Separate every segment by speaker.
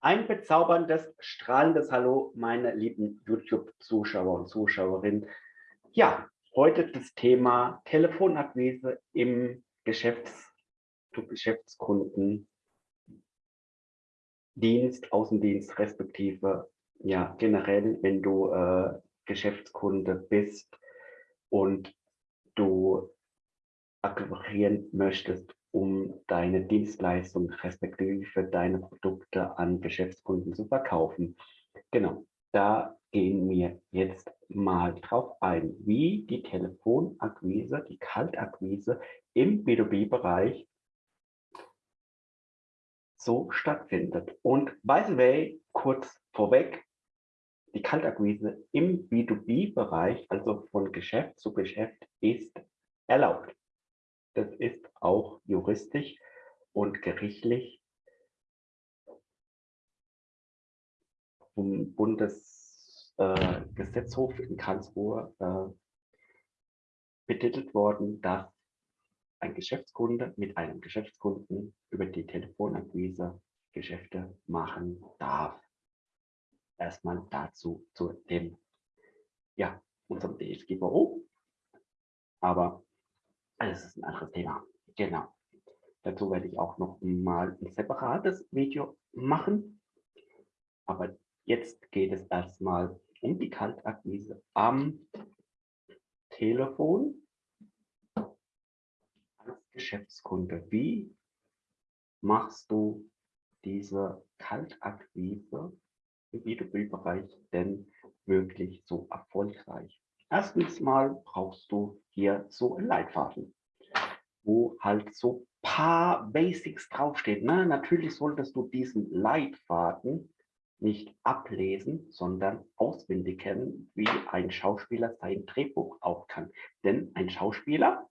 Speaker 1: Ein bezauberndes, strahlendes Hallo, meine lieben YouTube-Zuschauer und Zuschauerinnen. Ja, heute das Thema Telefonakquise im Geschäfts- zu Außendienst, respektive ja generell, wenn du äh, Geschäftskunde bist und du akquirieren möchtest, um deine Dienstleistung respektive deine Produkte an Geschäftskunden zu verkaufen. Genau, da gehen wir jetzt mal drauf ein, wie die Telefonakquise, die Kaltakquise im B2B-Bereich so stattfindet. Und by the way, kurz vorweg, die Kaltakquise im B2B-Bereich, also von Geschäft zu Geschäft, ist erlaubt. Das ist auch juristisch und gerichtlich vom Bundesgesetzhof äh, in Karlsruhe äh, betitelt worden, dass ein Geschäftskunde mit einem Geschäftskunden über die Telefonakquise Geschäfte machen darf. Erstmal dazu zu dem, ja, unserem DSGVO. Aber das ist ein anderes Thema. Genau. Dazu werde ich auch noch mal ein separates Video machen. Aber jetzt geht es erstmal um die Kaltakquise am Telefon als Geschäftskunde. Wie machst du diese Kaltakquise im B2B-Bereich denn wirklich so erfolgreich? Erstens mal brauchst du hier so ein Leitfaden, wo halt so paar Basics draufsteht. Ne? Natürlich solltest du diesen Leitfaden nicht ablesen, sondern auswendig kennen, wie ein Schauspieler sein Drehbuch auch kann. Denn ein Schauspieler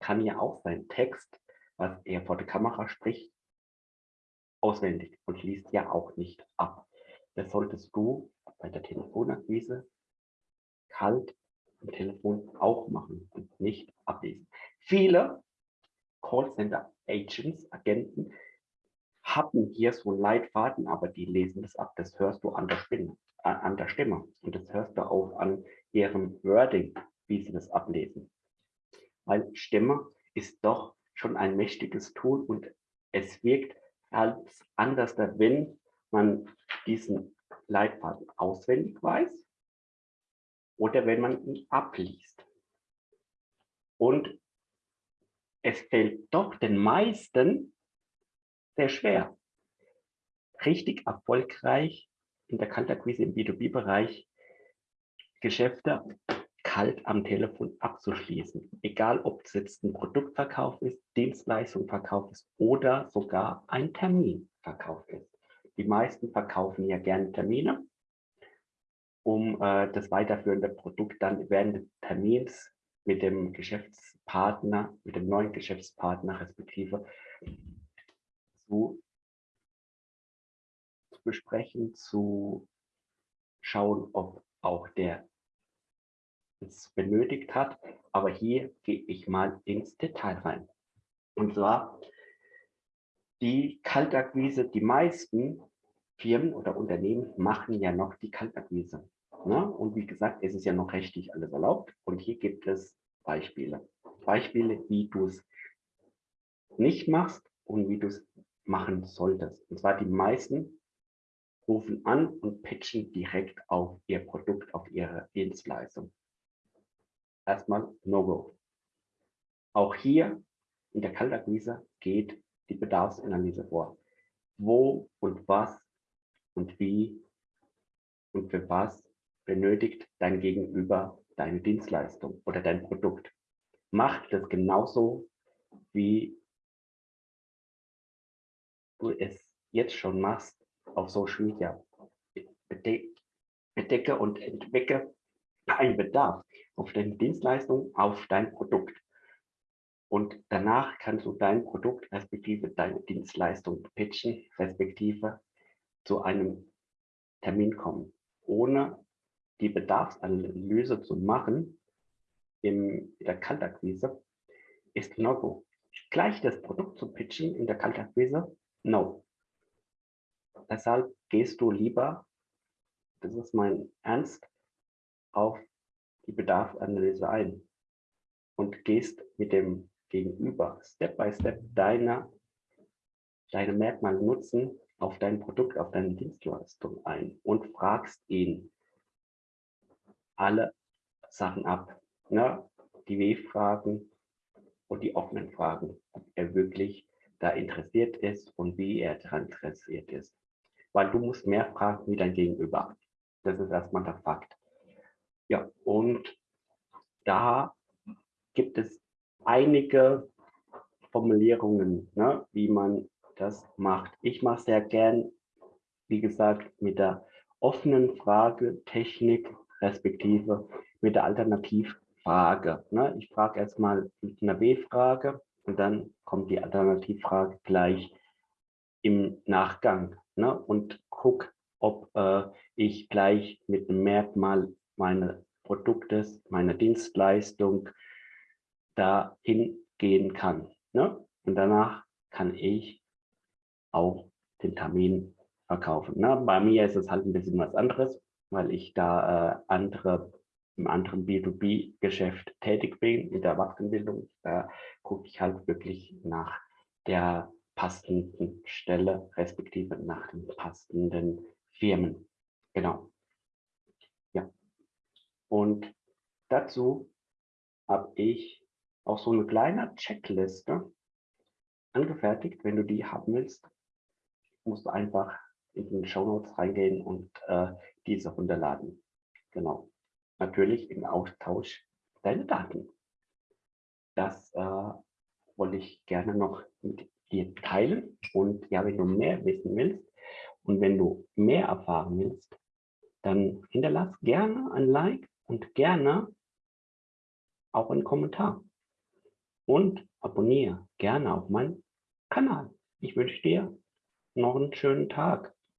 Speaker 1: kann ja auch seinen Text, was er vor der Kamera spricht, auswendig und liest ja auch nicht ab. Das solltest du bei der Telefonakquise kalt am Telefon auch machen und nicht ablesen. Viele Callcenter-Agents, Agenten, haben hier so einen Leitfaden, aber die lesen das ab. Das hörst du an der, äh, an der Stimme. Und das hörst du auch an ihrem Wording, wie sie das ablesen. Weil Stimme ist doch schon ein mächtiges Tool und es wirkt als anders, wenn man diesen Leitfaden auswendig weiß oder wenn man ihn abliest. Und es fällt doch den meisten sehr schwer, richtig erfolgreich in der Kaltakquise im B2B-Bereich Geschäfte kalt am Telefon abzuschließen. Egal, ob es jetzt ein Produktverkauf ist, Dienstleistungsverkauf ist oder sogar ein Terminverkauf ist. Die meisten verkaufen ja gerne Termine um äh, das weiterführende Produkt dann während des Termins mit dem Geschäftspartner, mit dem neuen Geschäftspartner respektive zu, zu besprechen, zu schauen, ob auch der es benötigt hat. Aber hier gehe ich mal ins Detail rein. Und zwar die Kaltakquise, die meisten Firmen oder Unternehmen machen ja noch die Kaltakquise. Ne? Und wie gesagt, es ist ja noch rechtlich alles erlaubt. Und hier gibt es Beispiele. Beispiele, wie du es nicht machst und wie du es machen solltest. Und zwar die meisten rufen an und pitchen direkt auf ihr Produkt, auf ihre Dienstleistung. Erstmal No-Go. Auch hier in der Kaltakquise geht die Bedarfsanalyse vor. Wo und was und wie und für was benötigt dein Gegenüber deine Dienstleistung oder dein Produkt. Mach das genauso, wie du es jetzt schon machst auf Social Media. Bedecke und entwicke einen Bedarf auf deine Dienstleistung, auf dein Produkt. Und danach kannst du dein Produkt respektive deine Dienstleistung pitchen, respektive zu einem Termin kommen, ohne die Bedarfsanalyse zu machen in der Kaltakquise ist No-Go. Gleich das Produkt zu pitchen in der Kaltakquise, No. deshalb gehst du lieber, das ist mein Ernst, auf die Bedarfsanalyse ein und gehst mit dem Gegenüber Step by Step deine, deine Merkmale nutzen auf dein Produkt, auf deine Dienstleistung ein und fragst ihn alle Sachen ab. Ne? Die W-Fragen und die offenen Fragen, ob er wirklich da interessiert ist und wie er daran interessiert ist. Weil du musst mehr fragen wie dein Gegenüber. Das ist erstmal der Fakt. Ja, und da gibt es einige Formulierungen, ne, wie man das macht. Ich mache sehr gern, wie gesagt, mit der offenen Frage Technik respektive mit der Alternativfrage. Ne? Ich frage erstmal mit einer W-Frage und dann kommt die Alternativfrage gleich im Nachgang ne? und guck, ob äh, ich gleich mit einem Merkmal meines Produktes, meiner Dienstleistung dahin gehen kann. Ne? Und danach kann ich auch den Termin verkaufen. Ne? Bei mir ist es halt ein bisschen was anderes, weil ich da äh, andere im anderen B2B-Geschäft tätig bin, in der Erwachsenenbildung. Da gucke ich halt wirklich nach der passenden Stelle, respektive nach den passenden Firmen. Genau. Ja. Und dazu habe ich auch so eine kleine Checkliste angefertigt. Wenn du die haben willst, musst du einfach in den Show Notes reingehen und äh, diese runterladen. Genau. Natürlich im Austausch deine Daten. Das äh, wollte ich gerne noch mit dir teilen. Und ja, wenn du mehr wissen willst und wenn du mehr erfahren willst, dann hinterlass gerne ein Like und gerne auch einen Kommentar und abonniere gerne auch meinen Kanal. Ich wünsche dir noch einen schönen Tag.